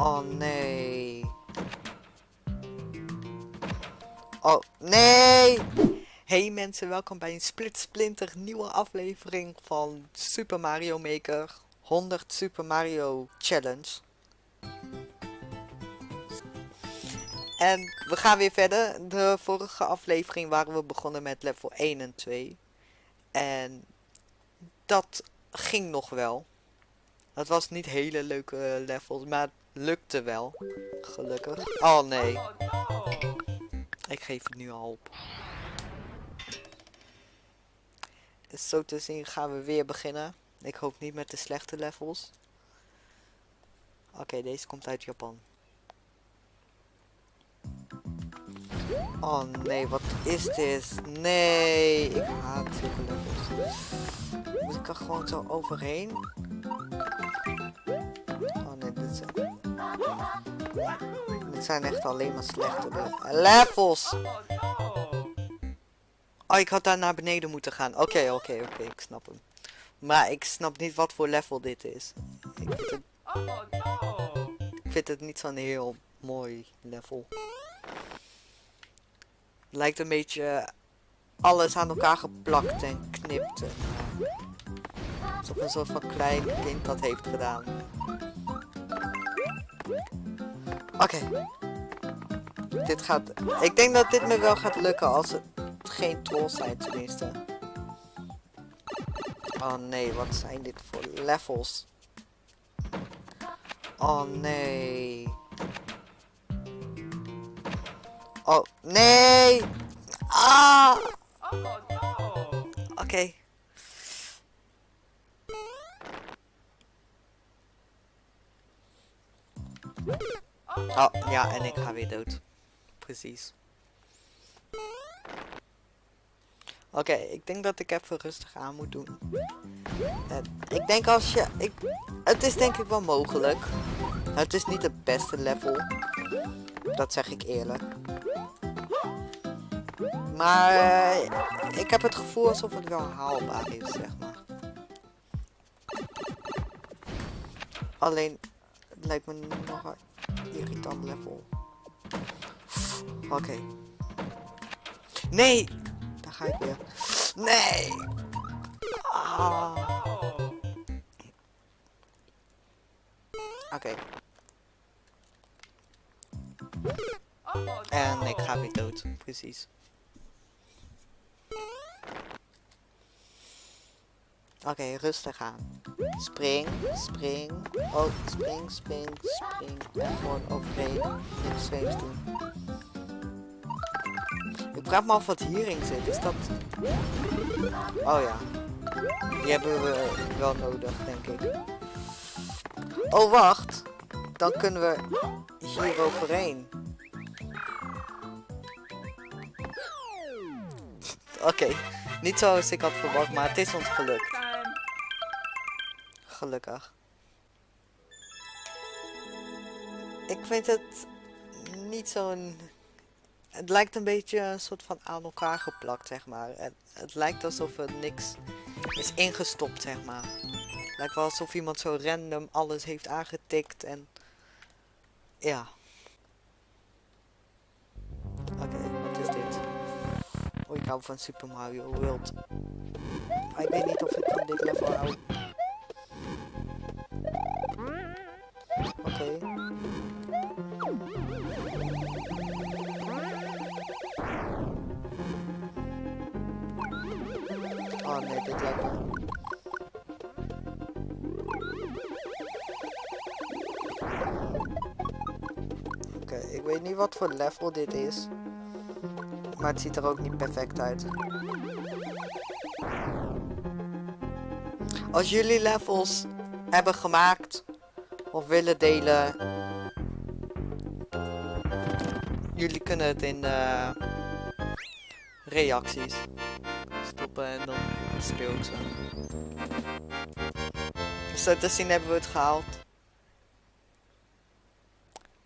Oh nee. Oh nee! Hey mensen, welkom bij een split splinter nieuwe aflevering van Super Mario Maker 100 Super Mario Challenge. En we gaan weer verder. De vorige aflevering waren we begonnen met level 1 en 2. En dat ging nog wel. Het was niet hele leuke levels, maar lukte wel. Gelukkig. Oh nee. Ik geef het nu al op. Zo te zien gaan we weer beginnen. Ik hoop niet met de slechte levels. Oké, deze komt uit Japan. Oh nee, wat is dit? Nee, ik haat zulke levels. Moet ik er gewoon zo overheen? Nee, dit zijn... Echt alleen maar slechte levels. Oh, ik had daar naar beneden moeten gaan. Oké, oké, oké, ik snap hem. Maar ik snap niet wat voor level dit is. Ik vind het, ik vind het niet zo'n heel mooi level. Lijkt een beetje alles aan elkaar geplakt en knipt. Alsof een soort van klein kind dat heeft gedaan. Oké. Dit gaat... Ik denk dat dit me wel gaat lukken als het geen trolls zijn tenminste. Oh nee, wat zijn dit voor levels? Oh nee. Oh, nee! Ah! Oké. Okay. Oh, ja, en ik ga weer dood. Precies. Oké, ik denk dat ik even rustig aan moet doen. En ik denk als je... Ik, het is denk ik wel mogelijk. Het is niet het beste level. Dat zeg ik eerlijk. Maar uh, ik heb het gevoel alsof het wel haalbaar is, zeg maar. Alleen, het lijkt me nog irritant level. Oké. Nee! Daar ga ik weer. Nee! Ah. Oké. En ik ga weer dood, precies. Oké, rustig aan. Spring, spring. Oh, spring, spring, spring. En gewoon overheen. Dit doen. Ik vraag me af wat hierin zit. Is dat... Oh ja. Die hebben we wel nodig, denk ik. Oh, wacht. Dan kunnen we hier overheen. Oké. Niet zoals ik had verwacht, maar het is ons gelukt. Gelukkig. Ik vind het niet zo'n... Het lijkt een beetje een soort van aan elkaar geplakt, zeg maar. Het, het lijkt alsof er niks is ingestopt, zeg maar. Lijkt wel alsof iemand zo random alles heeft aangetikt en... Ja. Oké, wat is dit? Oh, ik hou van Super Mario World. Ik weet niet of ik van dit level Nee, dit. Oké, ik weet niet wat voor level dit is. Maar het ziet er ook niet perfect uit. Als jullie levels hebben gemaakt of willen delen, jullie kunnen het in de reacties stoppen en dan ze. Zo te zien hebben we het gehaald.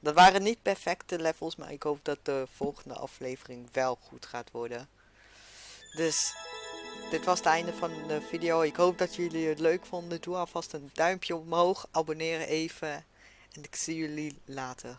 Dat waren niet perfecte levels, maar ik hoop dat de volgende aflevering wel goed gaat worden. Dus dit was het einde van de video. Ik hoop dat jullie het leuk vonden. Doe alvast een duimpje omhoog. Abonneer even. En ik zie jullie later.